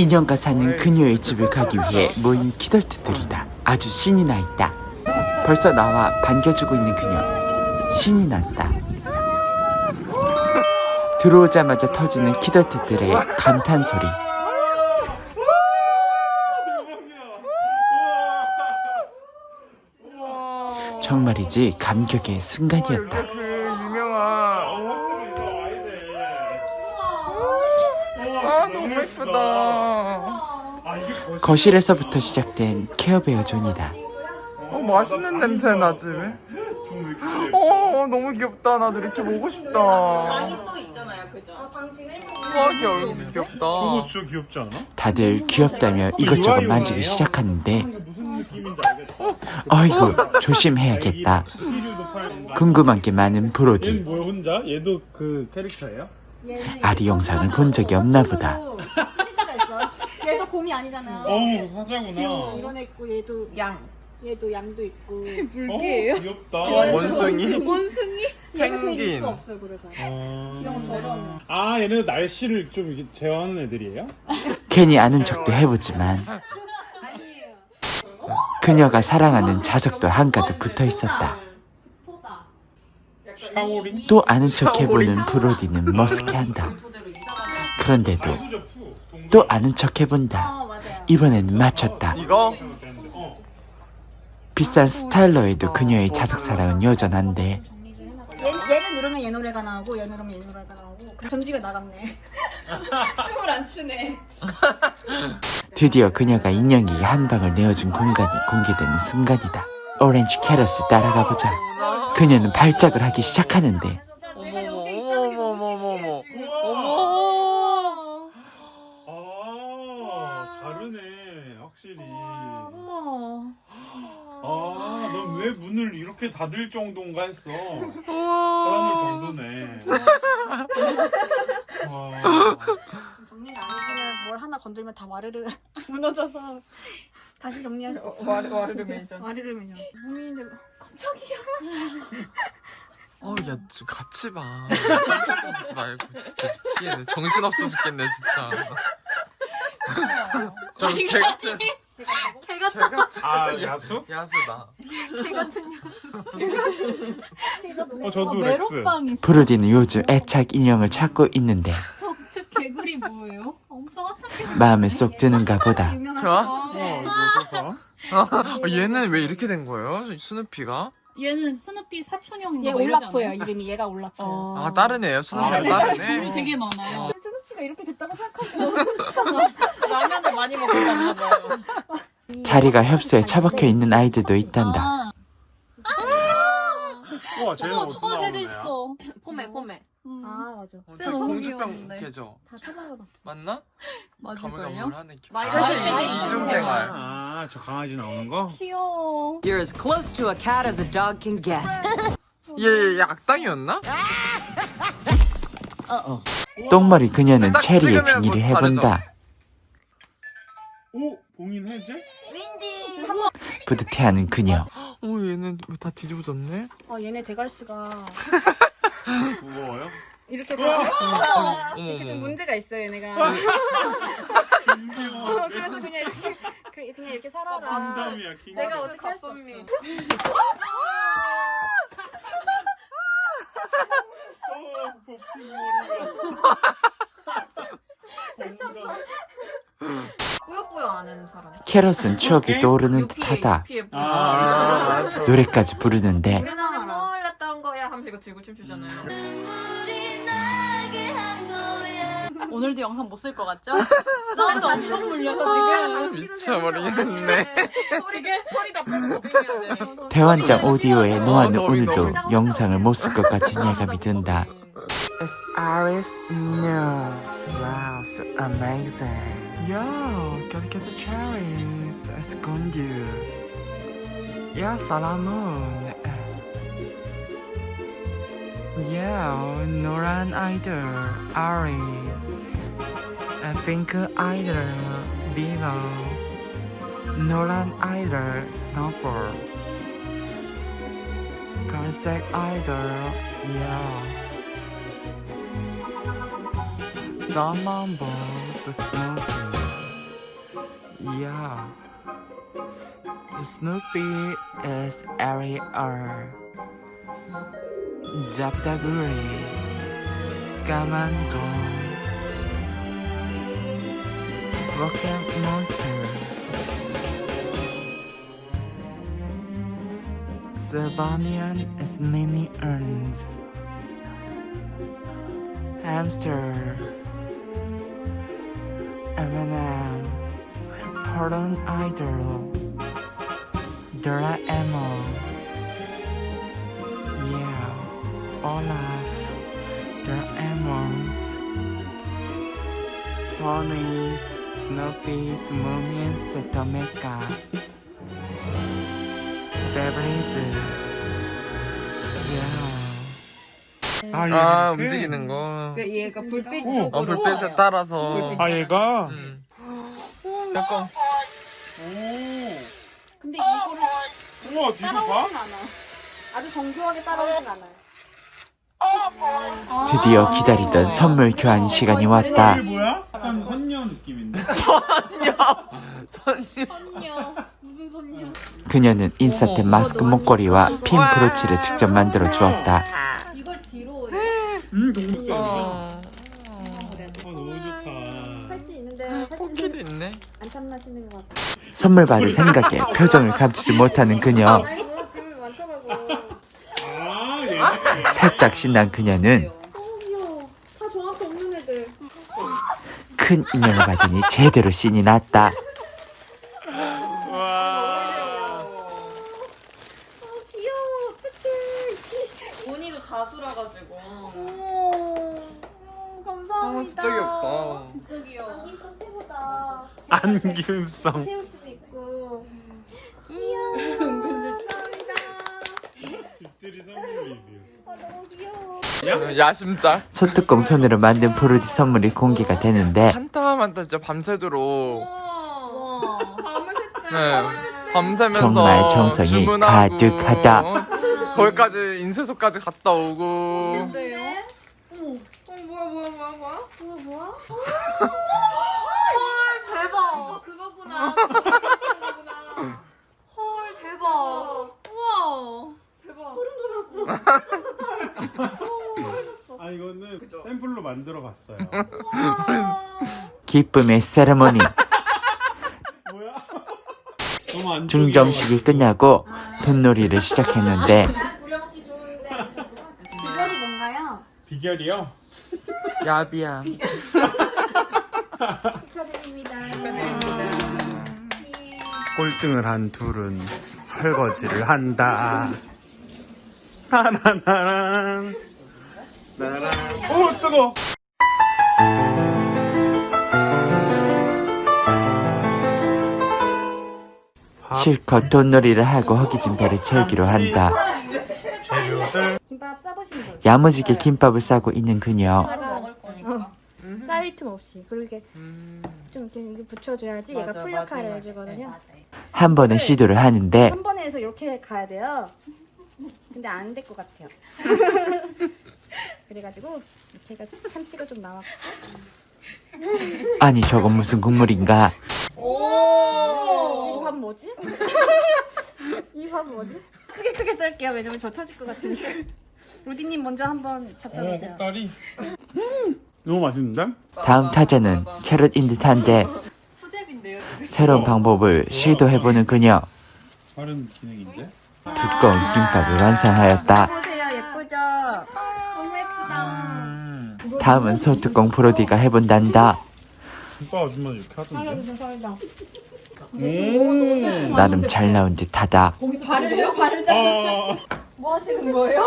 인형과 사는 그녀의 집을 가기 위해 모인 키덜트들이다. 아주 신이 나 있다. 벌써 나와 반겨주고 있는 그녀. 신이 났다. 들어오자마자 터지는 키덜트들의 감탄 소리. 정말이지 감격의 순간이었다. 그 유명한 아 너무 예쁘다 거실에서부터 시작된 케어베어 존이다. 어 맛있는 냄새 나지 왜? 어 너무 귀엽다 나도 이렇게 보고 싶다 와또 있잖아요, 그죠? 귀여워 귀엽다 저거 진짜 귀엽지 않아? 다들 귀엽다며 이것저것 만지기 시작하는데 무슨 느낌인지 알겠다. 어이구 조심해야겠다. 궁금한 게 많은 브로디. 얘는 뭐야 혼자? 얘도 그 캐릭터예요? 아리 영상을 본 적이 없나 보다. 얘도 곰이 아니잖아. 어우 사자구나. 이런 애 있고 얘도 양. 얘도 양도 있고. 물개예요? 귀엽다. 원숭이 원숭이? 펭귄. 없어 그래서. 아, 이런 거 저런. 아 얘는 날씨를 좀 제어하는 애들이에요? 괜히 아는 척도 해보지만 아니에요. 그녀가 사랑하는 자석도 한가득 붙어 있었다. 또 아는 척 해보는 브로디는 머쓱해한다. 그런데도. 또 아는 척 해본다. 어. 이번에는 맞췄다. 이거? 어. 비싼 스타일러에도 그녀의 자석 사랑은 여전한데 얘, 얘를 누르면 얘 노래가 나오고 얘 누르면 얘 노래가 나오고 그 전지가 나갔네. 춤을 안 추네. 드디어 그녀가 인형에게 한 방을 내어준 공간이 공개되는 순간이다. 오렌지 캐럿을 따라가 보자. 그녀는 발작을 하기 시작하는데. 어머 아 다르네 확실히. 우와. 아, 넌왜 문을 이렇게 닫을 정도인가 했어. 사람을 정도네. 와. 정리가 아니면 뭘 하나 건들면 다 와르르 무너져서 다시 정리할 수 없어. 와르 와르르 메이전 와르르. 국민들 깜 짝이야. 어야 좀 같이 봐 같이 말고 진짜 미치겠네 정신 없어 죽겠네 진짜 저 개 같은 개 같은 개 같은 아 야수? 야수다 개 같은 개가 너무 어 저도 렉스. 메론빵 있어. 브로디는 요즘 애착 인형을 찾고 있는데 저, 저 개구리 뭐예요? 엄청. 마음에 쏙 드는가 보다. 어 이거 써서. 어, 얘는 왜 이렇게 된 거예요 스누피가 얘는 스누피 사촌형인가 얘 뭐 이러지 올라프예요. 않아요? 이름이 얘가 올라프예요. 아 다른 애예요 스누피가 아, 다른 종류 애 되게 많아요. 스누피가 이렇게 됐다고 생각하면 라면을 많이 먹었나 봐요. 자리가 협소에 처박혀 있는 아이들도 있단다. 아, 와 쟤는 어, 어, 세대? 있어. 포메, 포메. 음, 아 맞아. 어, 쟤저 너무 공주병. 걔죠 다 찾아봤어. 맞나? 맞을걸요? 가물가물하네 마이 아, 사실 사실 이중생활 아, 저 강아지 나오는 거? 귀여워. You're as close to a cat as a dog can get. 얘, 얘 악당이었나? 똥머리 그녀는 딱 체리의 빙의를 뭐 해본다. 오 봉인 해제? 뿌듯해하는 그녀. 어 얘는 왜다 뒤집어졌네? 아 얘네 대갈수가 무거워요? 이렇게 다 이렇게 좀 문제가 있어요 얘네가. 어, 그래서 그냥 이렇게 그- 그냥 이렇게 살아가. 킹덤이야 킹덤. 내가 어떻게 할 수 없어. 어. 뿌요뿌요 사람. 캐럿은 추억이 떠오르는 듯하다. 아, 아, 저- 노래까지 부르는데 들고 춤추잖아요. 오늘도 영상 못 쓸 것 같죠? 사운드 엄청 물려서 지금. 미쳐버리겠네 소리, 소리 다 빼고. 대환장 오디오에 노아는 어, 오늘도. 영상을 못 쓸 것 같은 예감이 든다. It's Iris No Wow so amazing Yo gotta get the cherries Escondido Yeah Salamun Yeah 노란 아이들 Ari 아, 핑크 아이들 Dino 노란 아이들 Snowball 갈색 아이들 Yeah Someone balls the smoking Yeah. Snoopy is Ariel. 잡다구리. 까만고. Rocket Monster. Savanian is mini urns. Hamster. M&M. Pardon Idol. Doraemon. Olaf. Doraemons. Ponies. Snoopy's Moomies the Tomeka. Beverly's. Yeah. 아, 얘아 이렇게? 움직이는 거. 그 얘가 불빛 어. 어 불빛에 따라서. 아 얘가 음. 약간 근데 이거를 우와 뒤로 봐? 따라오진 않아. 아주 정교하게 따라오진 않아요. 드디어 기다리던 선물 교환 시간이 왔다. 약간 선녀 느낌인데 선녀 무슨 선녀 그녀는 인싸템 마스크 목걸이와 핀 브로치를 직접 만들어 주었다. 이걸 뒤로 음 어. 아 너무 좋다 팔찌 있는데 코끼도 팔찌 있네. 안 참나시는 것 같아. 선물 받을 생각에 표정을 감추지 못하는 그녀. 아니 뭐야 짐을 많더라고. 아 얘. 살짝 신난 그녀는 귀여워. 큰 인형을 받으니 제대로 신이 났다. 와아 귀여워. 어떡해. 본이도 자수라가지고. 어머. 어, 감사합니다. 아 진짜 귀엽다. 진짜 귀여워 안김성 최고다. 안김성 세울 수도 있고. 감사합니다. 집들이 선물 리뷰 아 너무 귀여워. 야심작. 소뚜껑 손으로 만든 브로디 선물이 공개가 되는데 한타만타 진짜 밤새도록. 와. 밤을 샜다. 네. 밤새면서 정말 정성이 주문하고, 가득하다. 어, 거기까지 인쇄소까지 갔다 오고. 어 뭐야 뭐야 뭐야 뭐야? 뭐야 뭐야? 헐 대박. 그거구나. 헐 대박 우와 대박. 아 이거는 샘플로 만들어 봤어요 기쁨의 안 중점식이 끝나고 돈놀이를 시작했는데. 비결이 뭔가요? 비결이요? 야비야 축하드립니다. 꼴등을 한 둘은 설거지를 한다. 나나나란. 나란. 오 뜨거. 실컷 돈놀이를 하고 허기진 배를 채우기로 한다. 김밥. 야무지게 김밥을 싸고 있는 그녀. 쌀 틈 없이. 그렇게 좀 이렇게 붙여줘야지 얘가 풀력화를 맞아, 해주거든요. 한 번에 시도를 하는데 한 번에 해서 이렇게 가야 돼요. 근데 안 될 것 같아요. 그래가지고 이렇게 해가지고 참치가 좀 나왔고 아니 저건 무슨 국물인가? 이 밥 뭐지? 이 밥 뭐지? 크게 크게 썰게요. 왜냐면 저 터질 것 같으니까. 로디님 먼저 한번 오 잡숴보세요. 꼭다리. 너무 맛있는데? 다음 타자는 캐럿인 듯한데 수제비인데요 새로운 방법을 시도해보는 그녀. 다른 기능인데? 두꺼운 김밥을 완성하였다. 음. 다음은 소뚜껑 브로디가 해본단다. 아줌마 이렇게 하던데? 오. 나름 잘 나온 듯하다. 발을 발을 잡. 아. 뭐 하시는 거예요?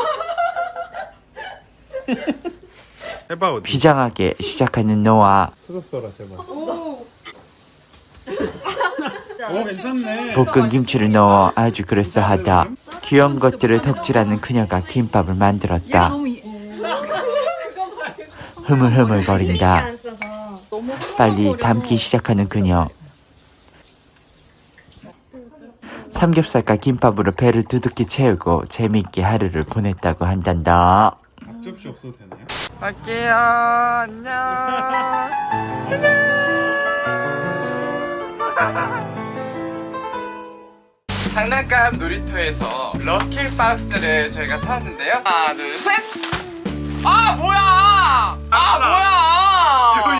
비장하게 시작하는 노아. 터졌어라 제발. 오. 오 괜찮네. 볶은 김치를 넣어 아주 그럴싸하다. 귀여운 것들을 덕질하는 그녀가 김밥을 만들었다. 흐물흐물 거린다. 안 써서. 빨리 담기 시작하는 그녀. 삼겹살과 김밥으로 배를 두둑히 채우고 재미있게 하루를 보냈다고 한단다. 앞접시 없어도 되나요? 갈게요. 안녕. 장난감 놀이터에서 럭키 박스를 저희가 사왔는데요. 하나, 둘, 셋! 아, 뭐야! 아, 뭐야!